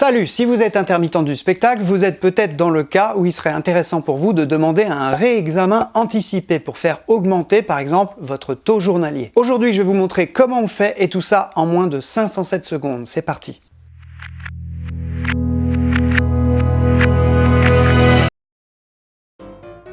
Salut Si vous êtes intermittent du spectacle, vous êtes peut-être dans le cas où il serait intéressant pour vous de demander un réexamen anticipé pour faire augmenter par exemple votre taux journalier. Aujourd'hui je vais vous montrer comment on fait et tout ça en moins de 507 secondes. C'est parti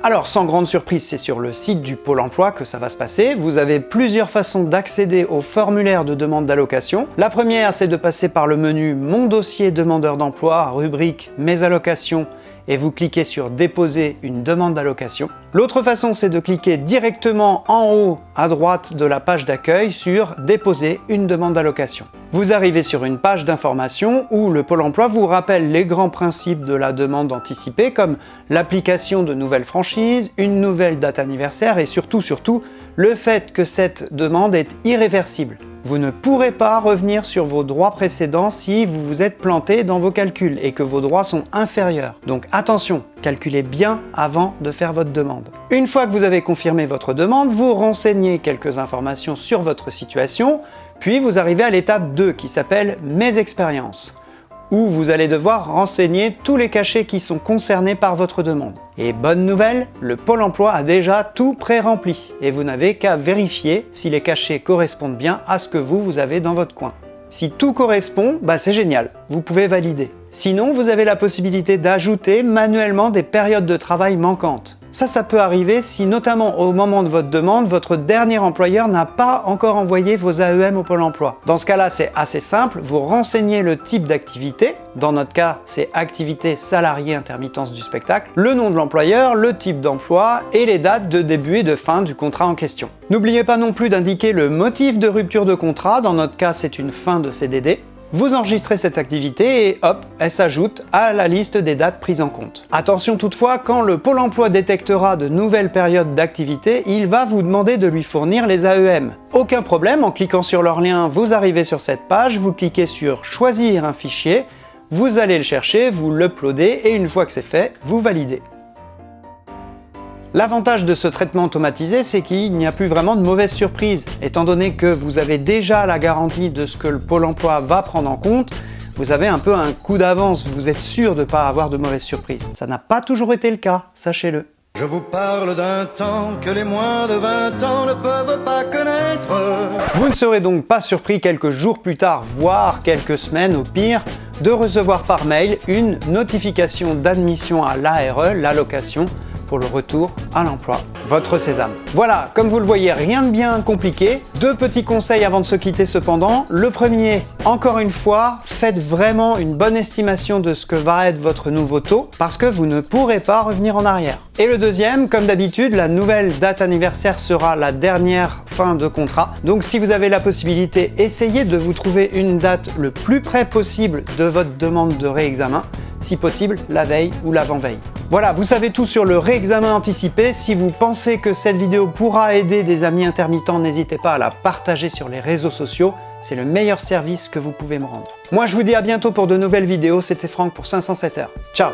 Alors, sans grande surprise, c'est sur le site du Pôle emploi que ça va se passer. Vous avez plusieurs façons d'accéder au formulaire de demande d'allocation. La première, c'est de passer par le menu « Mon dossier demandeur d'emploi », rubrique « Mes allocations » et vous cliquez sur « Déposer une demande d'allocation ». L'autre façon, c'est de cliquer directement en haut à droite de la page d'accueil sur « Déposer une demande d'allocation ». Vous arrivez sur une page d'information où le Pôle emploi vous rappelle les grands principes de la demande anticipée comme l'application de nouvelles franchises, une nouvelle date anniversaire et surtout, surtout, le fait que cette demande est irréversible. Vous ne pourrez pas revenir sur vos droits précédents si vous vous êtes planté dans vos calculs et que vos droits sont inférieurs. Donc attention, calculez bien avant de faire votre demande. Une fois que vous avez confirmé votre demande, vous renseignez quelques informations sur votre situation, puis vous arrivez à l'étape 2 qui s'appelle « Mes expériences » où vous allez devoir renseigner tous les cachets qui sont concernés par votre demande. Et bonne nouvelle, le Pôle emploi a déjà tout pré-rempli et vous n'avez qu'à vérifier si les cachets correspondent bien à ce que vous, avez dans votre coin. Si tout correspond, bah c'est génial, vous pouvez valider. Sinon, vous avez la possibilité d'ajouter manuellement des périodes de travail manquantes. Ça, ça peut arriver si notamment au moment de votre demande, votre dernier employeur n'a pas encore envoyé vos AEM au Pôle emploi. Dans ce cas-là, c'est assez simple, vous renseignez le type d'activité, dans notre cas, c'est activité salariée intermittence du spectacle, le nom de l'employeur, le type d'emploi et les dates de début et de fin du contrat en question. N'oubliez pas non plus d'indiquer le motif de rupture de contrat, dans notre cas c'est une fin de CDD, vous enregistrez cette activité et hop, elle s'ajoute à la liste des dates prises en compte. Attention toutefois, quand le Pôle emploi détectera de nouvelles périodes d'activité, il va vous demander de lui fournir les AEM. Aucun problème, en cliquant sur leur lien, vous arrivez sur cette page, vous cliquez sur « Choisir un fichier », vous allez le chercher, vous l'uploadez et une fois que c'est fait, vous validez. L'avantage de ce traitement automatisé, c'est qu'il n'y a plus vraiment de mauvaises surprises. Étant donné que vous avez déjà la garantie de ce que le Pôle emploi va prendre en compte, vous avez un peu un coup d'avance, vous êtes sûr de ne pas avoir de mauvaises surprises. Ça n'a pas toujours été le cas, sachez-le. Je vous parle d'un temps que les moins de 20 ans ne peuvent pas connaître. Vous ne serez donc pas surpris quelques jours plus tard, voire quelques semaines au pire, de recevoir par mail une notification d'admission à l'ARE, l'allocation, pour le retour à l'emploi, votre sésame. Voilà, comme vous le voyez, rien de bien compliqué. Deux petits conseils avant de se quitter cependant. Le premier, encore une fois, faites vraiment une bonne estimation de ce que va être votre nouveau taux parce que vous ne pourrez pas revenir en arrière. Et le deuxième, comme d'habitude, la nouvelle date anniversaire sera la dernière fin de contrat. Donc si vous avez la possibilité, essayez de vous trouver une date le plus près possible de votre demande de réexamen, si possible la veille ou l'avant-veille. Voilà, vous savez tout sur le réexamen anticipé. Si vous pensez que cette vidéo pourra aider des amis intermittents, n'hésitez pas à la partager sur les réseaux sociaux. C'est le meilleur service que vous pouvez me rendre. Moi, je vous dis à bientôt pour de nouvelles vidéos. C'était Franck pour 507 heures. Ciao